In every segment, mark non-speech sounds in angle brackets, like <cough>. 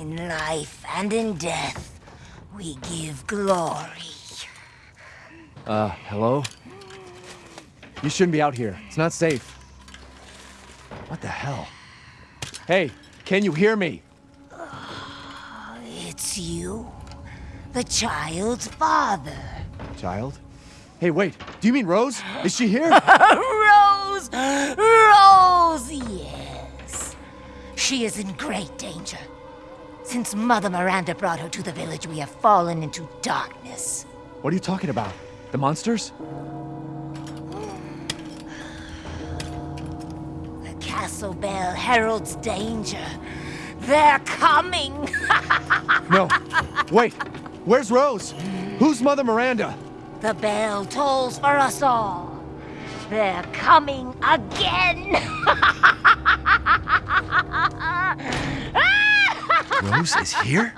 In life and in death, we give glory. Uh, hello? You shouldn't be out here. It's not safe. What the hell? Hey, can you hear me? <sighs> It's you, the child's father. Child? Hey, wait. Do you mean Rose? Is she here? <laughs> Rose! Rose, yes. She is in great danger. Since Mother Miranda brought her to the village, we have fallen into darkness. What are you talking about? The monsters? The castle bell heralds danger. They're coming! <laughs> No. Wait. Where's Rose? Who's Mother Miranda? the bell tolls for us all. They're coming again! <laughs> Rose is here?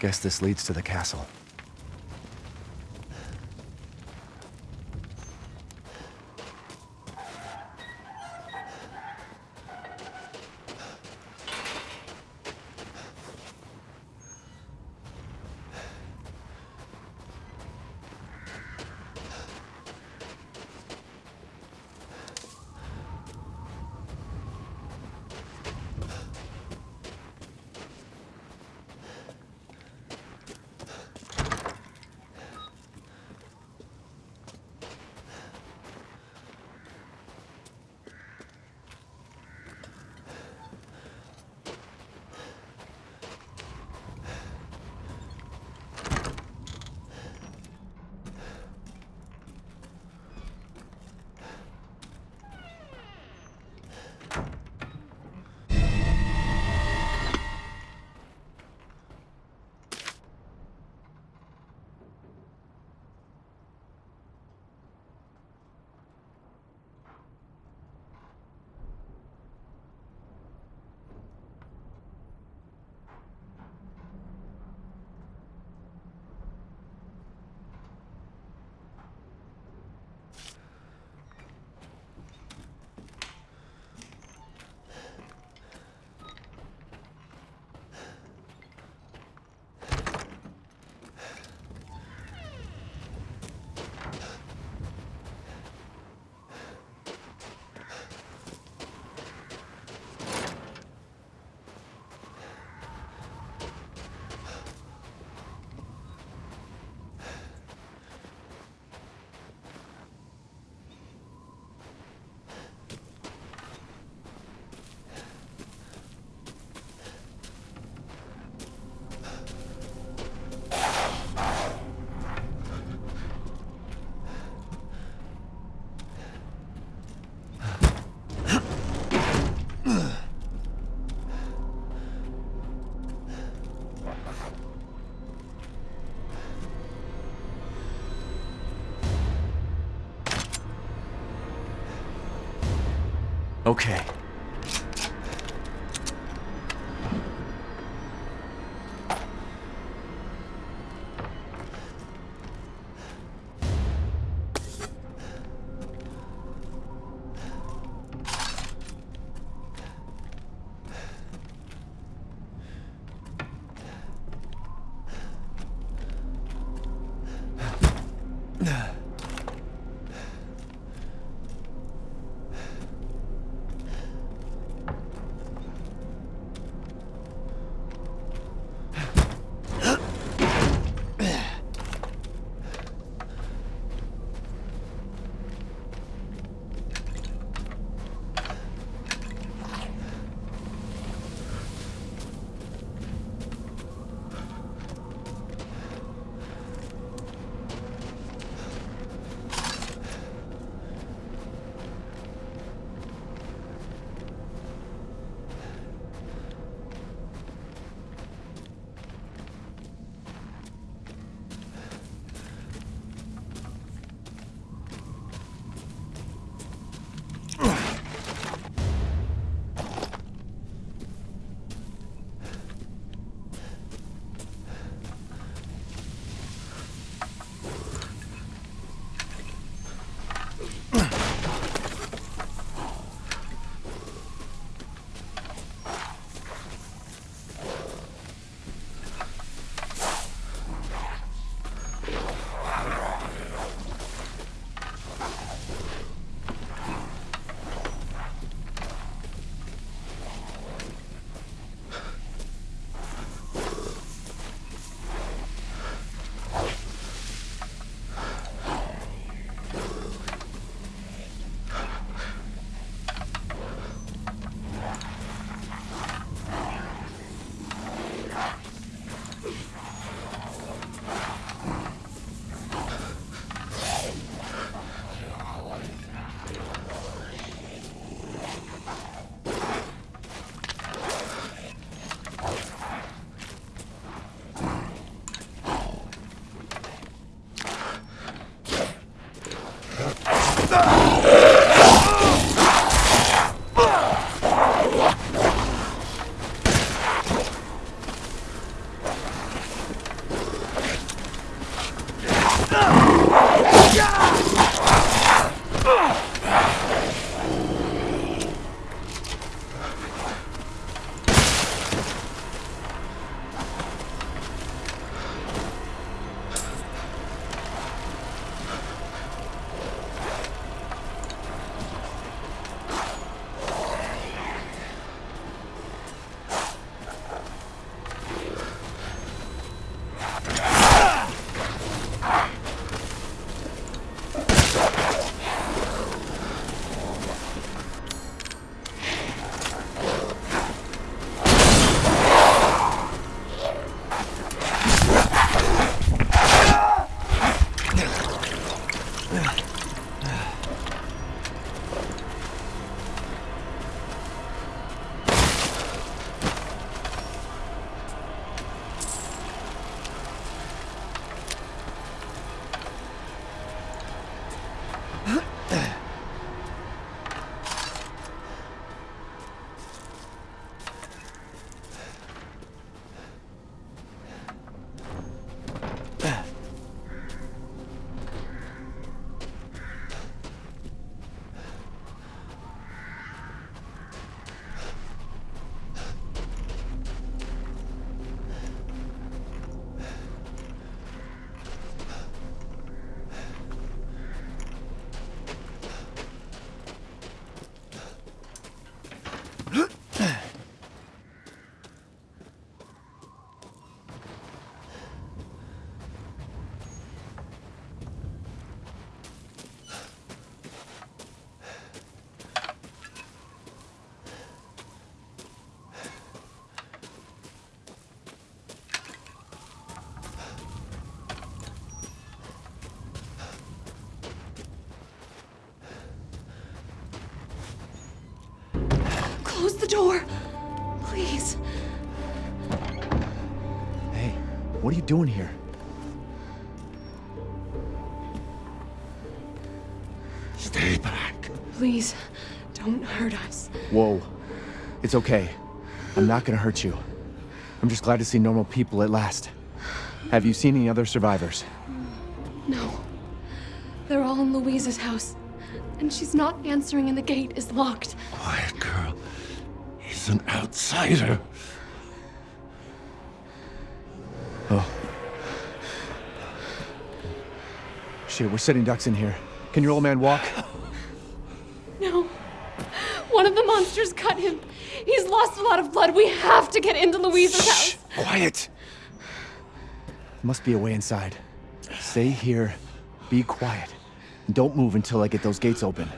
Guess this leads to the castle. Okay. Door. Please. Hey, what are you doing here? Stay back. Please. Don't hurt us. Whoa. It's okay. I'm not gonna hurt you. I'm just glad to see normal people at last. Have you seen any other survivors? No. They're all in Luiza's house. And she's not answering and the gate is locked. Quiet girl. An outsider. Oh. Shit, we're setting ducks in here. Can your old man walk? <laughs> No. One of the monsters cut him. He's lost a lot of blood. We have to get into Luiza's Shh! house. Quiet! Must be a way inside. Stay here, be quiet, don't move until I get those gates open.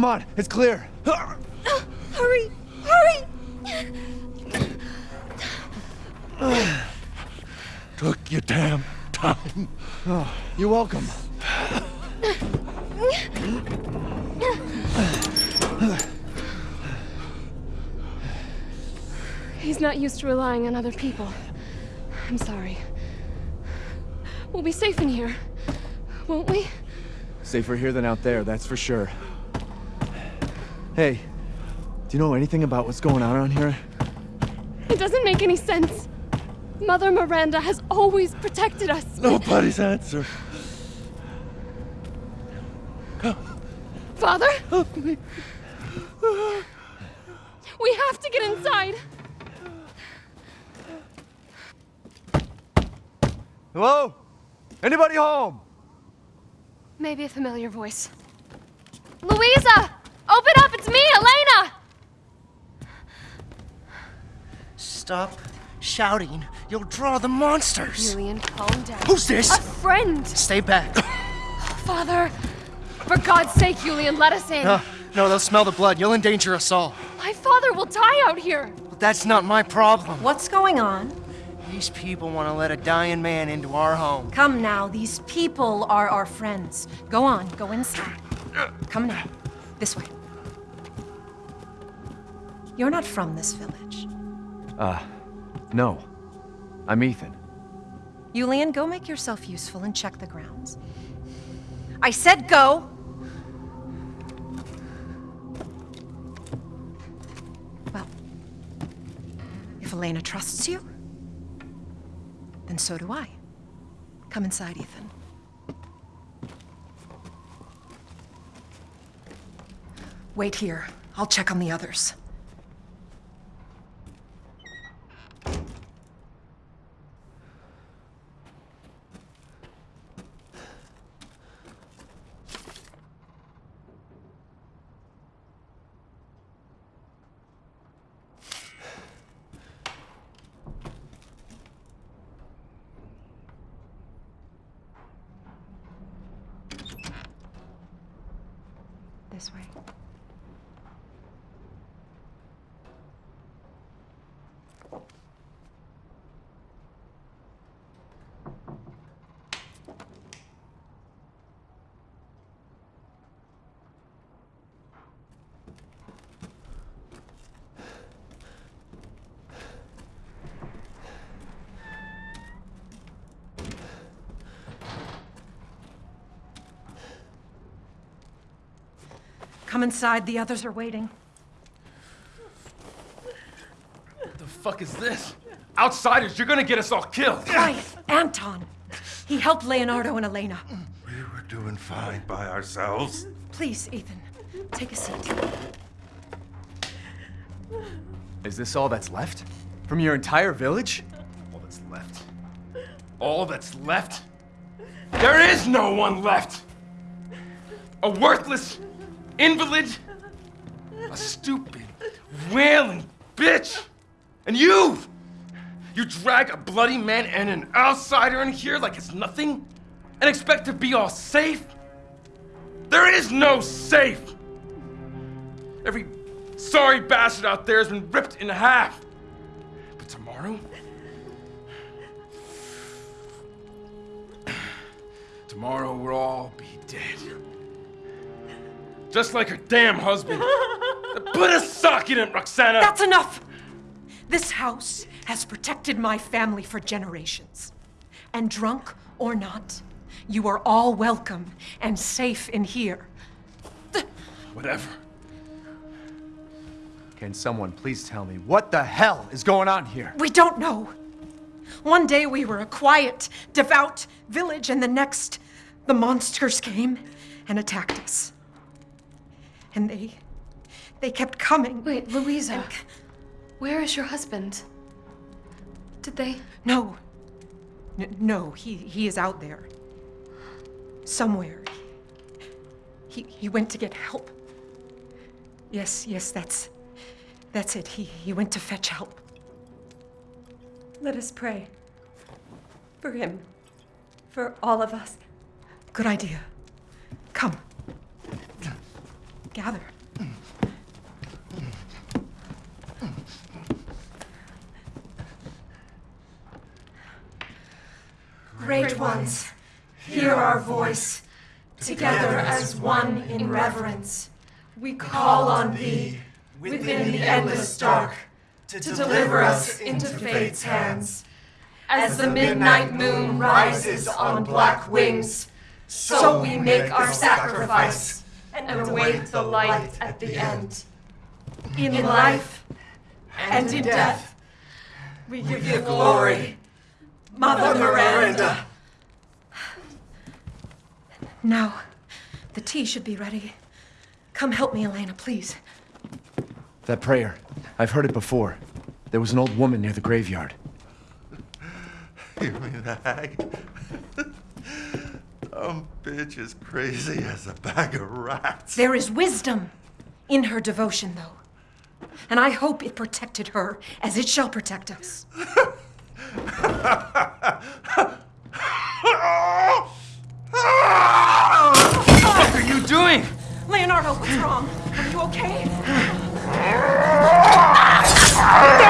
Come on, it's clear. Hurry! Hurry! Took your damn time. You're welcome. He's not used to relying on other people. I'm sorry. We'll be safe in here, won't we? Safer here than out there, that's for sure. Hey, do you know anything about what's going on around here? It doesn't make any sense. Mother Miranda has always protected us. Nobody's answer. Father? Help me. We have to get inside. Hello? Anybody home? Maybe a familiar voice. Luiza! Open up! It's me, Elena! Stop shouting. You'll draw the monsters. Julian, calm down. Who's this? A friend! Stay back. <gasps> Father! For God's sake, Julian, let us in. No, no, they'll smell the blood. You'll endanger us all. My father will die out here. But that's not my problem. What's going on? These people want to let a dying man into our home. Come now, these people are our friends. Go on, go inside. Come now, this way. You're not from this village. Uh, no. I'm Ethan. Yulian, go make yourself useful and check the grounds. I said go! Well, if Elena trusts you? Then so do I. Come inside, Ethan. Wait here. I'll check on the others. This way. Come inside, the others are waiting. What the fuck is this? Outsiders, you're gonna get us all killed. Quiet! Anton! He helped Leonardo and Elena. We were doing fine by ourselves. Please, Ethan, take a seat. Is this all that's left? From your entire village? All that's left. All that's left? There is no one left! A worthless invalid, a stupid, wailing bitch! And you! You drag a bloody man and an outsider in here like it's nothing? And expect to be all safe? There is no safe! Every sorry bastard out there has been ripped in half. But tomorrow? Tomorrow we'll all be dead. Just like her damn husband. <laughs> Put a sock in it, Roxana! That's enough! This house has protected my family for generations. And drunk or not, you are all welcome and safe in here. Whatever. Can someone please tell me what the hell is going on here? We don't know. One day we were a quiet, devout village, and the next, the monsters came and attacked us. And they. they kept coming. Wait, Luiza. Where is your husband? Did they? No. N- no, he, he is out there. Somewhere. He, he went to get help. Yes, yes, that's. That's it. He, he went to fetch help. Let us pray. For him. For all of us. Good idea. Come. Gather. Great ones, hear our voice. Together as one in reverence, we call on thee within the endless dark to deliver us into fate's hands. As the midnight moon rises on black wings, so we make our sacrifice and await the light at the end. In life and in death, we give you glory, Mother Miranda. Now, the tea should be ready. Come help me, Elena, please. That prayer. I've heard it before. There was an old woman near the graveyard. <laughs> You mean the hag? <laughs> Dumb bitch is crazy as a bag of rats. There is wisdom in her devotion, though. And I hope it protected her as it shall protect us. What are you doing? Leonardo, what's wrong? Are you okay? <laughs>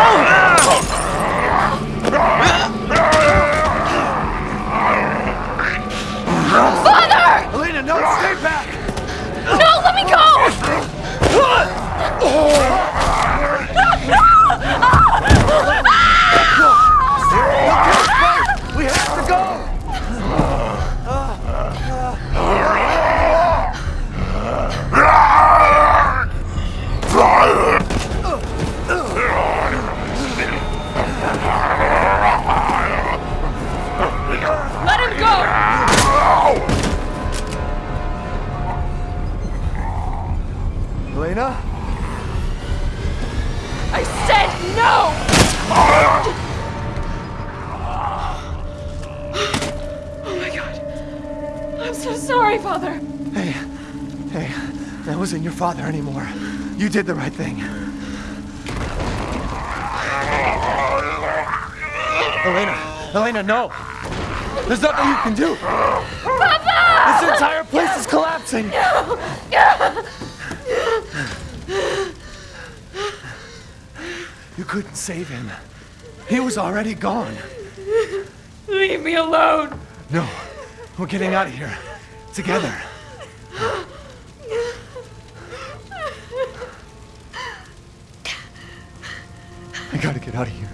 Elena? I said no! oh my god. I'm so sorry, Father. Hey, hey, that wasn't your father anymore. You did the right thing. Elena, Elena, no! There's nothing you can do! Papa! This entire place is collapsing! No! Couldn't save him. He was already gone. Leave me alone. No, we're getting out of here. Together. I gotta get out of here.